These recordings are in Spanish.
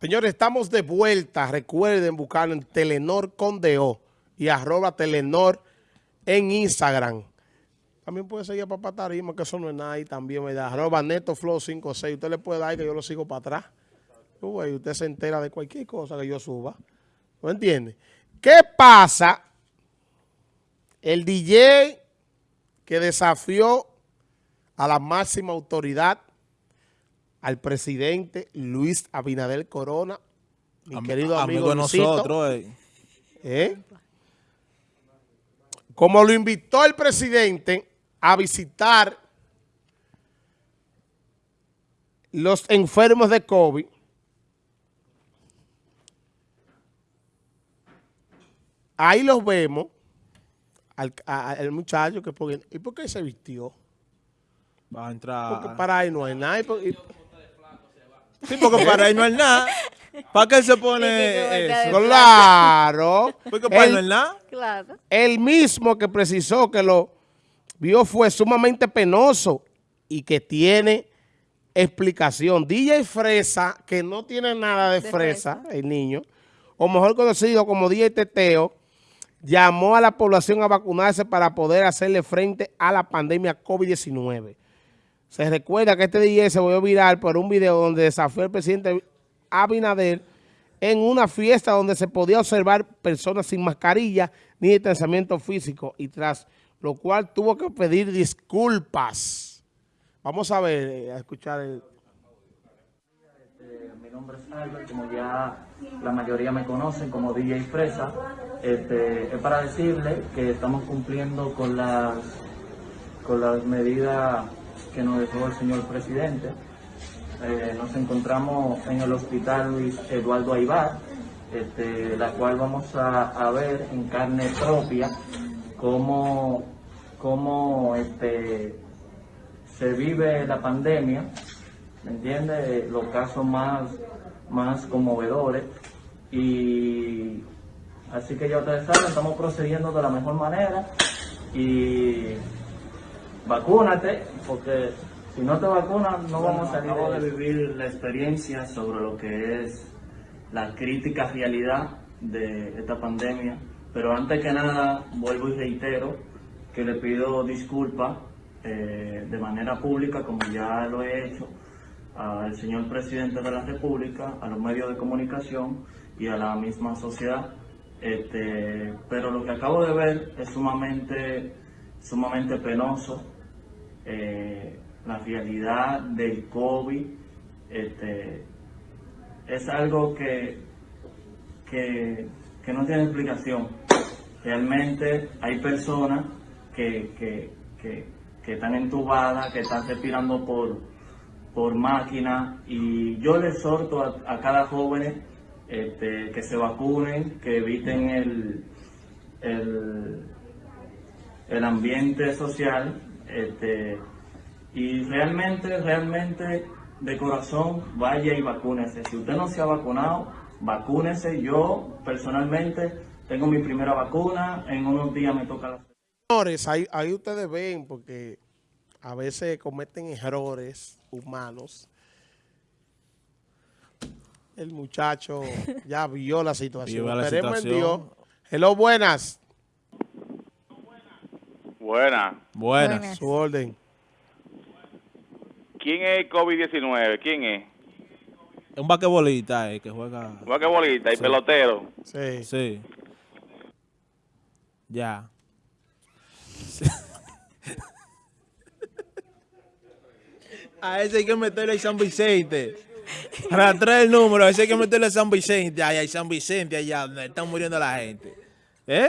Señores, estamos de vuelta. Recuerden buscar en Telenor Condeo y arroba Telenor en Instagram. También puede seguir a Papá Tarima, que eso no es nada ahí también, ¿verdad? Arroba NetoFlow56. Usted le puede dar que yo lo sigo para atrás. Uy, usted se entera de cualquier cosa que yo suba. ¿No entiende? ¿Qué pasa? El DJ que desafió a la máxima autoridad al presidente Luis Abinader Corona, mi Am- querido amigo, de Luisito, nosotros, eh. ¿eh? como lo invitó el presidente a visitar los enfermos de COVID, ahí los vemos, al, a- al muchacho que, ¿y por qué se vistió? Va a entrar. Porque para ahí no hay nada. y por- y- Sí, porque para él no es nada. ¿Para qué se pone eso? claro. Porque para él no El- es nada. Claro. El mismo que precisó que lo vio fue sumamente penoso y que tiene explicación. DJ Fresa, que no tiene nada de, De fresa, fresa. el niño, o mejor conocido como DJ Teteo, llamó a la población a vacunarse para poder hacerle frente a la pandemia COVID-19. Se recuerda que este DJ se volvió viral por un video donde desafió al presidente Abinader en una fiesta donde se podía observar personas sin mascarilla ni distanciamiento físico y tras lo cual tuvo que pedir disculpas. Vamos a ver, eh, a escuchar el... Eh, mi nombre es Albert, como ya la mayoría me conocen como DJ Fresa. Este, es para decirle que estamos cumpliendo con las, con las medidas que nos dejó el señor presidente. Eh, nos encontramos en el hospital Luis Eduardo Aibar, este, la cual vamos a, ver en carne propia cómo, cómo este, se vive la pandemia, ¿me entiendes? Los casos más, más conmovedores. Y así que ya ustedes saben, estamos procediendo de la mejor manera. Y vacúnate, porque si no te vacunas no vamos a salir. Acabo de vivir la experiencia sobre lo que es la crítica realidad de esta pandemia. Pero antes que nada, vuelvo y reitero que le pido disculpas eh, de manera pública, como ya lo he hecho, al señor presidente de la República, a los medios de comunicación y a la misma sociedad. Este, pero lo que acabo de ver es sumamente, sumamente penoso. Eh, la realidad del COVID este, es algo que, que, no tiene explicación. Realmente hay personas que, que, que, están entubadas, que están respirando por, por máquina y yo le exhorto a, a cada joven este, que se vacunen, que eviten el, el, el ambiente social este, y realmente, realmente de corazón vaya y vacúnese. Si usted no se ha vacunado, vacúnese. Yo personalmente tengo mi primera vacuna, en unos días me toca la Señores, ahí, ahí ustedes ven, porque a veces cometen errores humanos. El muchacho ya vio la situación. Vio la Esperemos en. Dios. Hello, buenas. Buena. Buenas. Buenas. Su orden. ¿Quién es el COVID-19? ¿Quién es? Es un vaquebolista eh, que juega. Vaquebolista y Sí. pelotero. Sí. Sí. Ya. A ese hay que meterle a San Vicente. Para traer el número, a ese hay que meterle a San Vicente. Ay, ay, San Vicente, allá donde están muriendo la gente. ¿Eh?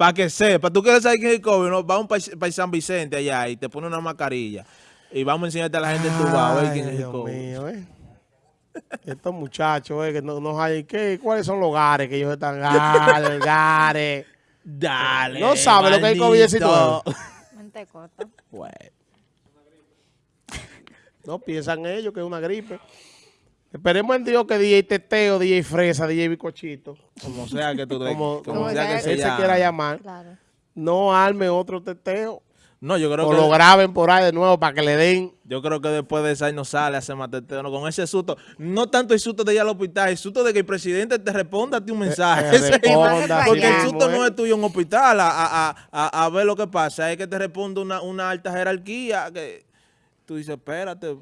Para que sepa. Tú quieres saber quién es el COVID, ¿no? Vamos para San Vicente allá y te pone una mascarilla. Y vamos a enseñarte a la gente tu a ver quién es el COVID. mío, eh. Estos muchachos, eh, que no, no hay, ¿qué? ¿cuáles son los gares que ellos están? Gares, gares. Dale. No sabe lo que es maldito. COVID-19. Mente corta. Bueno. No piensan ellos que es una gripe. Esperemos en Dios que DJ Teteo, DJ Fresa, DJ Bicochito, Como sea que tú como, como como sea que él se quiera llamar, Claro. no arme otro teteo No, yo creo o que lo graben por ahí de nuevo para que le den Yo creo que después de esa año no sale a hacer más teteo, no, con ese susto. No tanto el susto de ir al hospital, el susto de que el presidente te responda a ti un mensaje. eh, Ese- responda, porque el susto no eh. es tuyo en un hospital a, a- a- a- a ver lo que pasa, es que te responde una, una alta jerarquía que tú dices, espérate.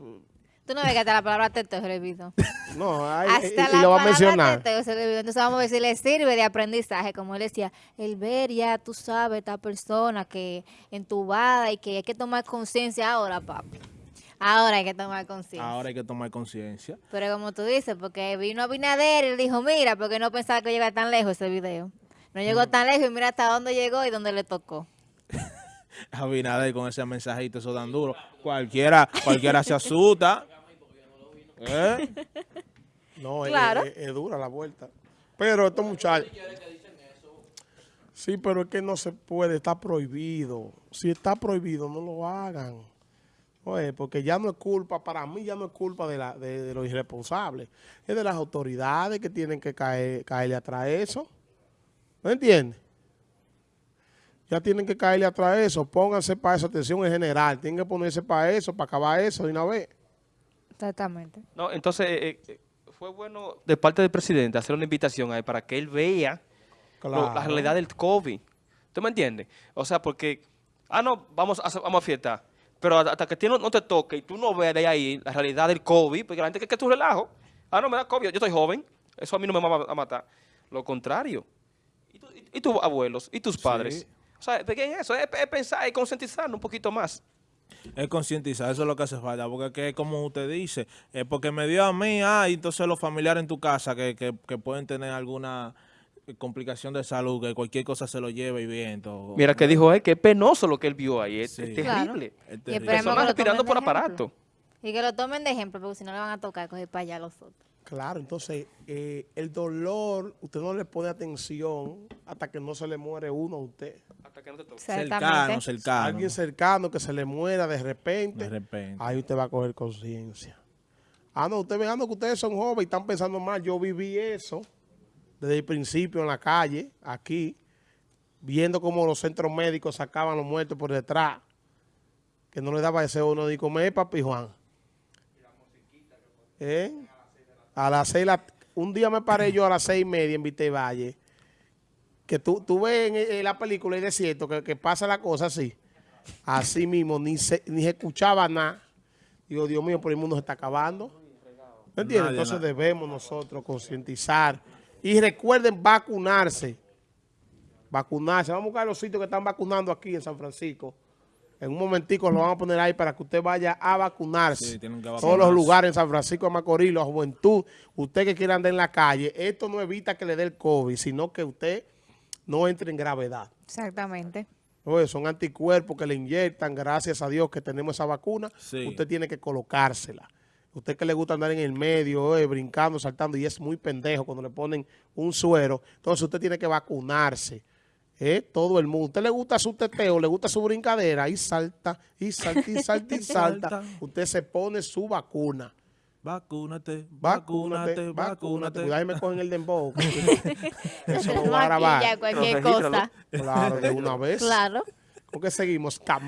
Tú no ves que hasta la palabra teteo se le olvidó. No, ay, Hasta y, y la lo va a palabra mencionar. teteo se le olvidó. Entonces vamos a ver si le sirve de aprendizaje. Como él decía, el ver ya, tú sabes, esta persona que entubada y que hay que tomar conciencia ahora, papi. Ahora hay que tomar conciencia. Ahora hay que tomar conciencia. Pero como tú dices, porque vino Abinader y le dijo, mira, porque no pensaba que llegara tan lejos ese video. No llegó Mm. tan lejos y mira hasta dónde llegó y dónde le tocó. Abinader con ese mensajito, eso tan duro. Cualquiera, cualquiera se asusta. ¿Eh? No, es- Claro. es, es dura la vuelta. Pero estos muchachos... Sí, pero es que no se puede, está prohibido. Si está prohibido, no lo hagan. Oye, porque ya no es culpa, para mí ya no es culpa de, la, de, de los irresponsables. Es de las autoridades que tienen que caer, caerle atrás eso. ¿Me entiendes? Ya tienen que caerle atrás eso. Pónganse para eso atención en general. Tienen que ponerse para eso, para acabar eso de una vez. Exactamente. No, entonces eh, eh, fue bueno de parte del presidente hacer una invitación a él para que él vea lo- la realidad del COVID. ¿Tú me entiendes? O sea, porque, ah, no, vamos a, vamos a fiestar. Pero hasta que ti no, no te toque y tú no veas de ahí la realidad del COVID, porque la gente cree que es tu relajo. Ah, no, me da COVID, yo estoy joven, eso a mí no me va a matar. Lo contrario. ¿Y, tu- y- y tus abuelos? ¿Y tus padres? Sí. O sea, ¿de qué es eso? Es, es pensar y concientizarnos un poquito más. Es concientizar, eso es lo que hace falta, porque es que como usted dice, es porque me dio a mí, ah, y entonces los familiares en tu casa que, que, que pueden tener alguna eh, complicación de salud, que cualquier cosa se lo lleve y bien. Todo. Mira que dijo él que es penoso lo que él vio ahí, es, Sí. es Claro. terrible. Es Y terrible. esperemos que Personas lo respirando tomen por de ejemplo. aparato. Y que lo tomen de ejemplo, porque si no le van a tocar coger para allá los otros. Claro, entonces eh, el dolor, usted no le pone atención hasta que no se le muere uno a usted. Hasta que no te toque. cercano, cercano. Alguien cercano que se le muera de repente, De repente. ahí usted va a coger conciencia. Ah, no, usted veando que ustedes son jóvenes y están pensando mal. Yo viví eso desde el principio en la calle, aquí, viendo cómo los centros médicos sacaban los muertos por detrás, que no le daba ese uno de comer, papi Juan. ¿Eh? A las seis, la- un día me paré yo a las seis y media en Vite Valle, que tú, tú ves en, en la película y desierto que, que pasa la cosa así, así mismo, ni se, ni se escuchaba nada. Digo, Dios mío, por el mundo se está acabando. ¿Me entiendes? Nadie, Entonces debemos nosotros concientizar. Y recuerden vacunarse. Vacunarse. Vamos a buscar los sitios que están vacunando aquí en San Francisco. En un momentico lo vamos a poner ahí para que usted vaya a vacunarse. Sí, que Todos vacunarse. los lugares en San Francisco de Macorís, la juventud, usted que quiera andar en la calle, esto no evita que le dé el COVID, sino que usted no entre en gravedad. Exactamente. Oye, son anticuerpos que le inyectan, gracias a Dios que tenemos esa vacuna, Sí. usted tiene que colocársela. Usted que le gusta andar en el medio, oye, brincando, saltando, y es muy pendejo cuando le ponen un suero, entonces usted tiene que vacunarse. ¿eh? Todo el mundo. ¿Usted le gusta su teteo, le gusta su brincadera? Y salta, y salta, y salta, y salta. Salta. Usted se pone su vacuna. Vacúnate, Vacúnate, vacúnate. Cuidado, y me cogen el dembow. Eso lo voy a grabar. cualquier Regístralo. cosa. Claro, de una vez. Claro. ¿Con qué seguimos? Cam-